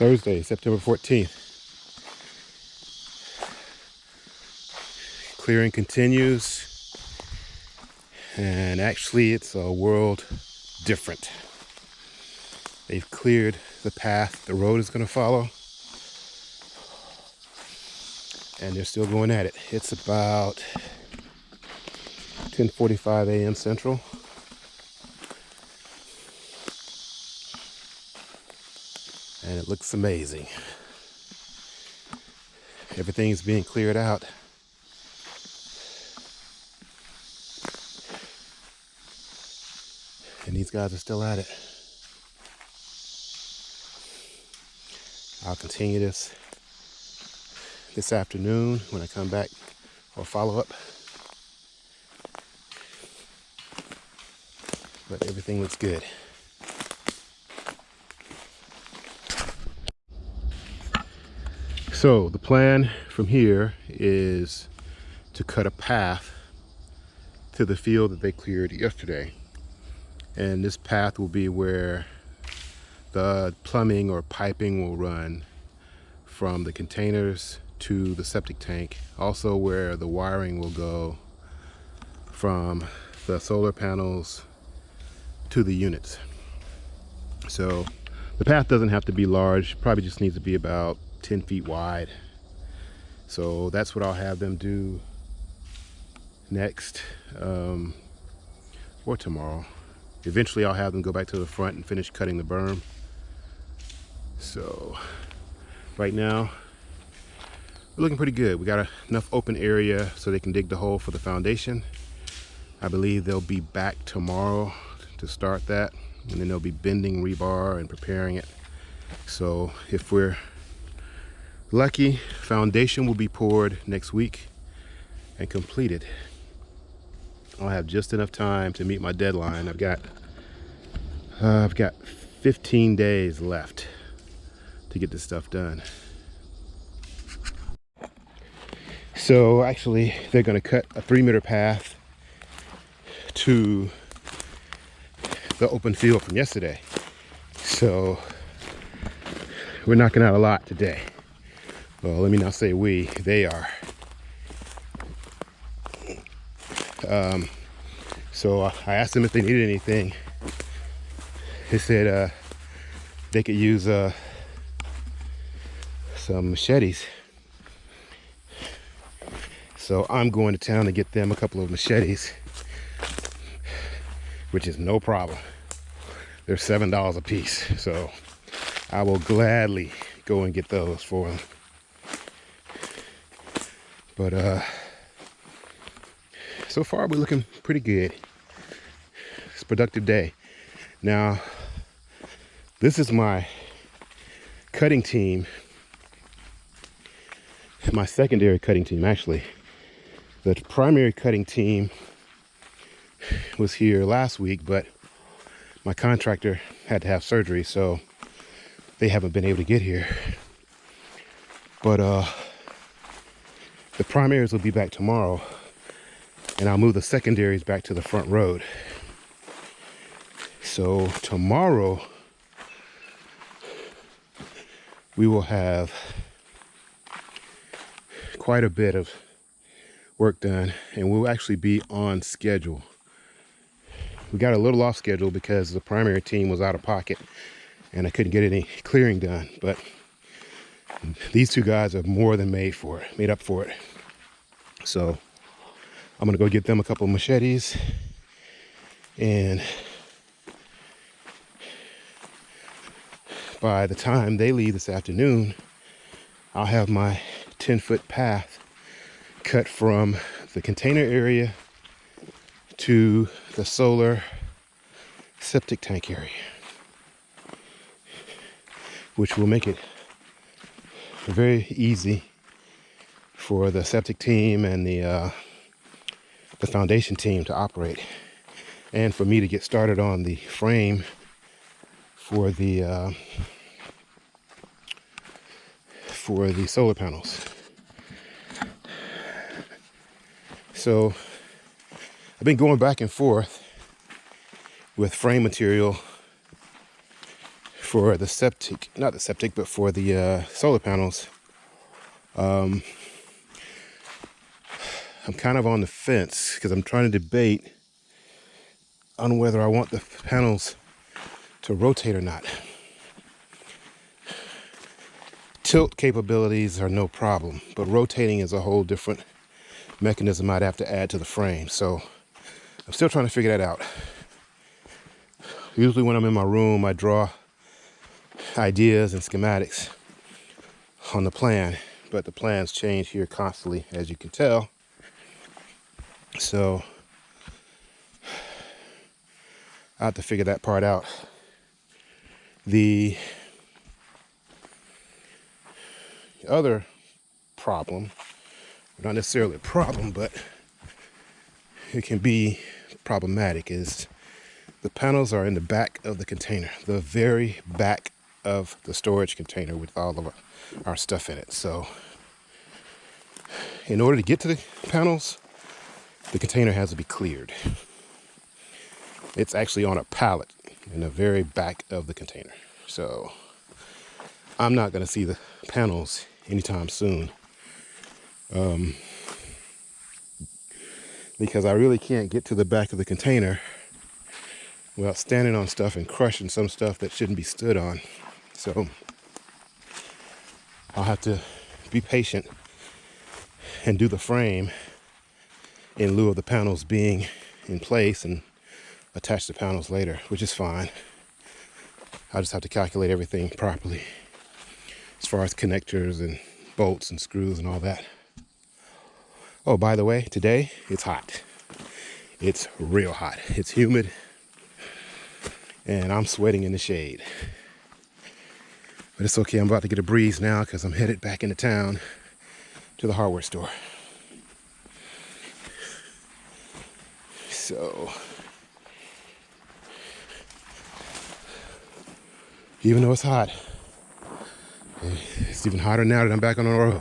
Thursday, September 14th. Clearing continues. And actually, it's a world different. They've cleared the path the road is going to follow. And they're still going at it. It's about 10.45 a.m. Central. And it looks amazing. Everything's being cleared out. And these guys are still at it. I'll continue this this afternoon when I come back or follow up. But everything looks good. So the plan from here is to cut a path to the field that they cleared yesterday. And this path will be where the plumbing or piping will run from the containers to the septic tank also where the wiring will go from the solar panels to the units so the path doesn't have to be large probably just needs to be about 10 feet wide so that's what I'll have them do next um, or tomorrow eventually I'll have them go back to the front and finish cutting the berm so right now, we're looking pretty good. We got enough open area so they can dig the hole for the foundation. I believe they'll be back tomorrow to start that. And then they'll be bending rebar and preparing it. So if we're lucky, foundation will be poured next week and completed. I'll have just enough time to meet my deadline. I've got uh, I've got 15 days left to get this stuff done. So actually they're gonna cut a three meter path to the open field from yesterday. So we're knocking out a lot today. Well, let me not say we, they are. Um, so I asked them if they needed anything. They said uh, they could use uh, some machetes. So I'm going to town to get them a couple of machetes, which is no problem. They're $7 a piece. So I will gladly go and get those for them. But uh, so far we're looking pretty good. It's a productive day. Now, this is my cutting team my secondary cutting team actually the primary cutting team was here last week but my contractor had to have surgery so they haven't been able to get here but uh the primaries will be back tomorrow and I'll move the secondaries back to the front road so tomorrow we will have quite a bit of work done and we'll actually be on schedule. We got a little off schedule because the primary team was out of pocket and I couldn't get any clearing done, but these two guys are more than made for it, made up for it. So I'm gonna go get them a couple machetes and by the time they leave this afternoon, I'll have my 10 foot path cut from the container area to the solar septic tank area which will make it very easy for the septic team and the uh, the foundation team to operate and for me to get started on the frame for the uh, for the solar panels. So I've been going back and forth with frame material for the septic, not the septic, but for the uh, solar panels. Um, I'm kind of on the fence because I'm trying to debate on whether I want the panels to rotate or not. Tilt capabilities are no problem, but rotating is a whole different mechanism I'd have to add to the frame. So I'm still trying to figure that out. Usually when I'm in my room, I draw ideas and schematics on the plan, but the plans change here constantly, as you can tell. So I have to figure that part out. The other problem, not necessarily a problem, but it can be problematic, is the panels are in the back of the container, the very back of the storage container with all of our stuff in it. So in order to get to the panels, the container has to be cleared. It's actually on a pallet in the very back of the container. So I'm not going to see the panels anytime soon. Um, because I really can't get to the back of the container without standing on stuff and crushing some stuff that shouldn't be stood on. So I'll have to be patient and do the frame in lieu of the panels being in place and attach the panels later, which is fine. I just have to calculate everything properly as far as connectors and bolts and screws and all that. Oh, by the way, today it's hot. It's real hot. It's humid and I'm sweating in the shade. But it's okay, I'm about to get a breeze now because I'm headed back into town to the hardware store. So even though it's hot. It's even hotter now that I'm back on the road.